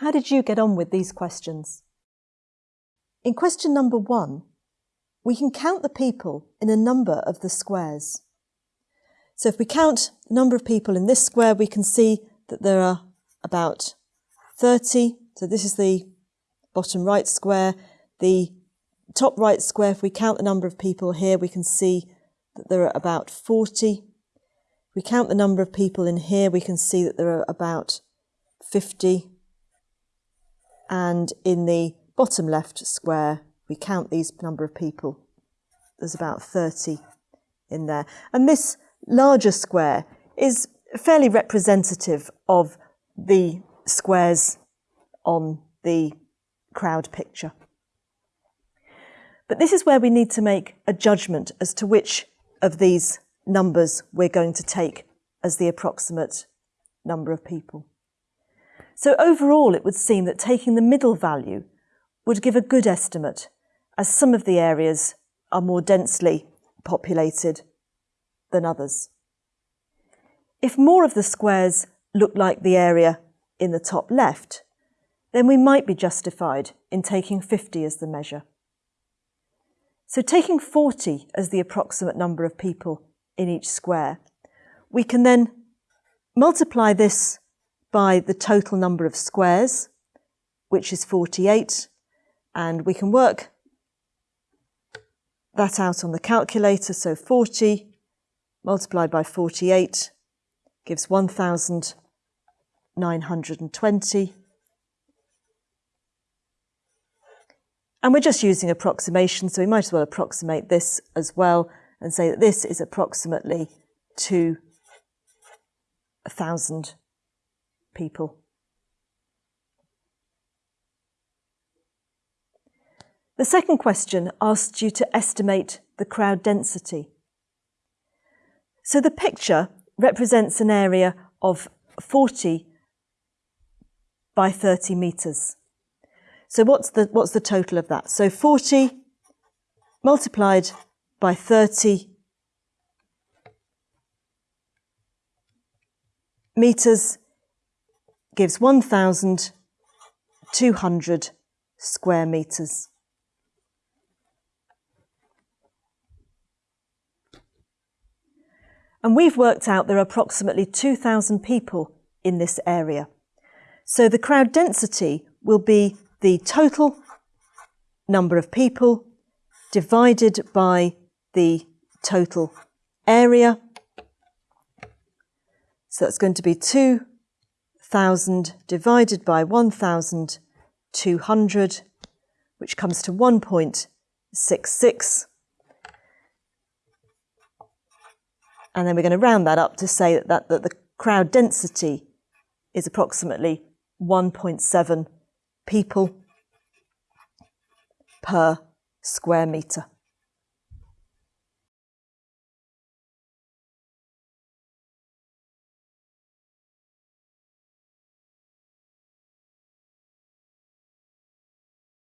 How did you get on with these questions? In question number one, we can count the people in a number of the squares. So if we count the number of people in this square, we can see that there are about 30. So this is the bottom right square. The top right square, if we count the number of people here, we can see that there are about 40. If we count the number of people in here, we can see that there are about 50. And in the bottom left square, we count these number of people. There's about 30 in there. And this larger square is fairly representative of the squares on the crowd picture. But this is where we need to make a judgment as to which of these numbers we're going to take as the approximate number of people. So overall, it would seem that taking the middle value would give a good estimate, as some of the areas are more densely populated than others. If more of the squares look like the area in the top left, then we might be justified in taking 50 as the measure. So taking 40 as the approximate number of people in each square, we can then multiply this by the total number of squares, which is 48, and we can work that out on the calculator. So 40 multiplied by 48 gives 1,920. And we're just using approximation, so we might as well approximate this as well and say that this is approximately to a thousand people. The second question asked you to estimate the crowd density. So the picture represents an area of 40 by 30 metres. So what's the, what's the total of that? So 40 multiplied by 30 metres gives 1,200 square metres. And we've worked out there are approximately 2,000 people in this area. So the crowd density will be the total number of people divided by the total area. So that's going to be 2,000 divided by 1,200, which comes to 1.66. And then we're going to round that up to say that, that, that the crowd density is approximately 1.7 people per square metre.